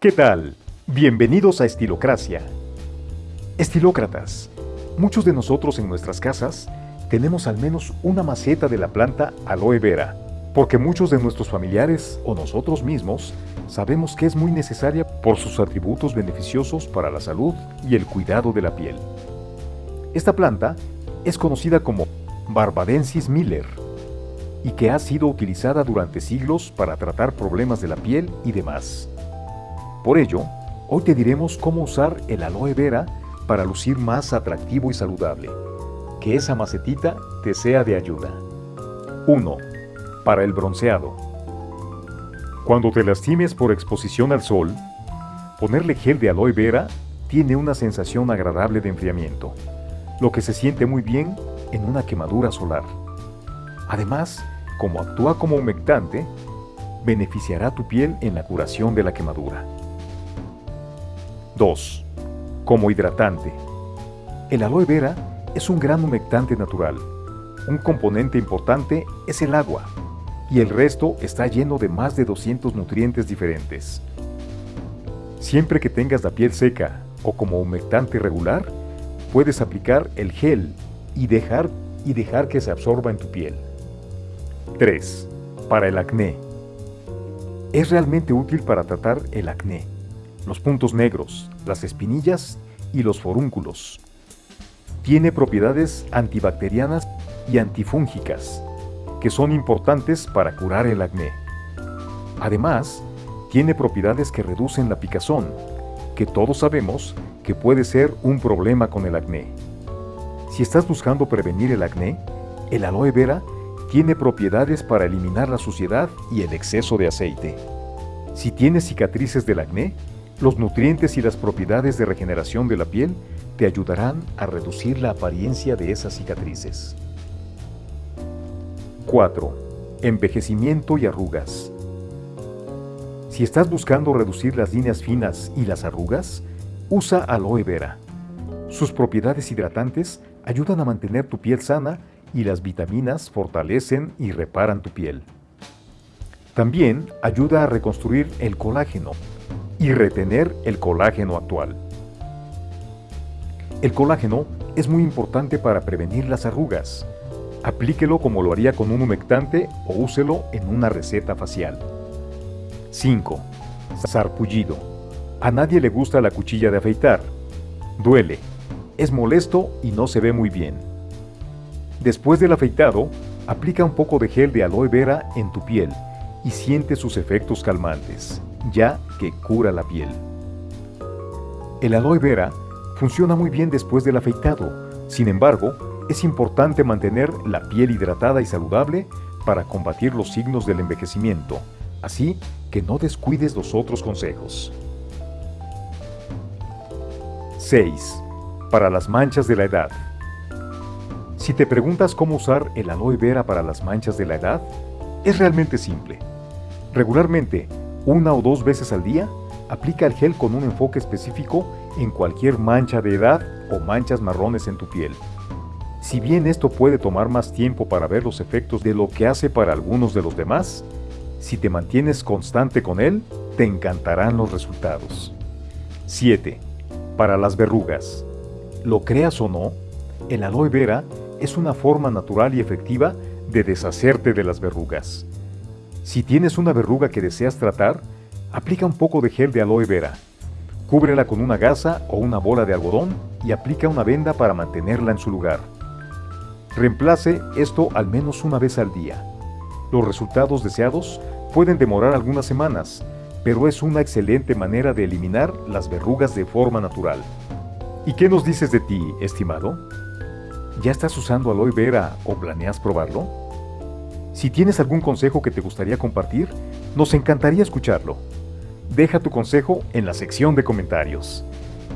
¿Qué tal? Bienvenidos a Estilocracia. Estilócratas, muchos de nosotros en nuestras casas tenemos al menos una maceta de la planta aloe vera, porque muchos de nuestros familiares o nosotros mismos sabemos que es muy necesaria por sus atributos beneficiosos para la salud y el cuidado de la piel. Esta planta es conocida como Barbadensis miller y que ha sido utilizada durante siglos para tratar problemas de la piel y demás. Por ello, hoy te diremos cómo usar el aloe vera para lucir más atractivo y saludable. Que esa macetita te sea de ayuda. 1. Para el bronceado. Cuando te lastimes por exposición al sol, ponerle gel de aloe vera tiene una sensación agradable de enfriamiento, lo que se siente muy bien en una quemadura solar. Además, como actúa como humectante, beneficiará tu piel en la curación de la quemadura. 2. Como hidratante. El aloe vera es un gran humectante natural. Un componente importante es el agua, y el resto está lleno de más de 200 nutrientes diferentes. Siempre que tengas la piel seca o como humectante regular, puedes aplicar el gel y dejar, y dejar que se absorba en tu piel. 3. Para el acné. Es realmente útil para tratar el acné los puntos negros, las espinillas y los forúnculos. Tiene propiedades antibacterianas y antifúngicas, que son importantes para curar el acné. Además, tiene propiedades que reducen la picazón, que todos sabemos que puede ser un problema con el acné. Si estás buscando prevenir el acné, el aloe vera tiene propiedades para eliminar la suciedad y el exceso de aceite. Si tienes cicatrices del acné, los nutrientes y las propiedades de regeneración de la piel te ayudarán a reducir la apariencia de esas cicatrices. 4. Envejecimiento y arrugas. Si estás buscando reducir las líneas finas y las arrugas, usa aloe vera. Sus propiedades hidratantes ayudan a mantener tu piel sana y las vitaminas fortalecen y reparan tu piel. También ayuda a reconstruir el colágeno, y retener el colágeno actual. El colágeno es muy importante para prevenir las arrugas. Aplíquelo como lo haría con un humectante o úselo en una receta facial. 5. Sarpullido. A nadie le gusta la cuchilla de afeitar. Duele, es molesto y no se ve muy bien. Después del afeitado, aplica un poco de gel de aloe vera en tu piel y siente sus efectos calmantes ya que cura la piel. El aloe vera funciona muy bien después del afeitado, sin embargo, es importante mantener la piel hidratada y saludable para combatir los signos del envejecimiento, así que no descuides los otros consejos. 6. Para las manchas de la edad. Si te preguntas cómo usar el aloe vera para las manchas de la edad, es realmente simple. Regularmente, una o dos veces al día, aplica el gel con un enfoque específico en cualquier mancha de edad o manchas marrones en tu piel. Si bien esto puede tomar más tiempo para ver los efectos de lo que hace para algunos de los demás, si te mantienes constante con él, te encantarán los resultados. 7. Para las verrugas. Lo creas o no, el aloe vera es una forma natural y efectiva de deshacerte de las verrugas. Si tienes una verruga que deseas tratar, aplica un poco de gel de aloe vera. Cúbrela con una gasa o una bola de algodón y aplica una venda para mantenerla en su lugar. Reemplace esto al menos una vez al día. Los resultados deseados pueden demorar algunas semanas, pero es una excelente manera de eliminar las verrugas de forma natural. ¿Y qué nos dices de ti, estimado? ¿Ya estás usando aloe vera o planeas probarlo? Si tienes algún consejo que te gustaría compartir, nos encantaría escucharlo. Deja tu consejo en la sección de comentarios.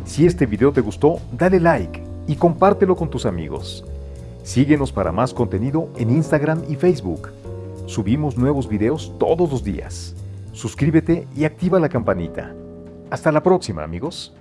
Si este video te gustó, dale like y compártelo con tus amigos. Síguenos para más contenido en Instagram y Facebook. Subimos nuevos videos todos los días. Suscríbete y activa la campanita. Hasta la próxima, amigos.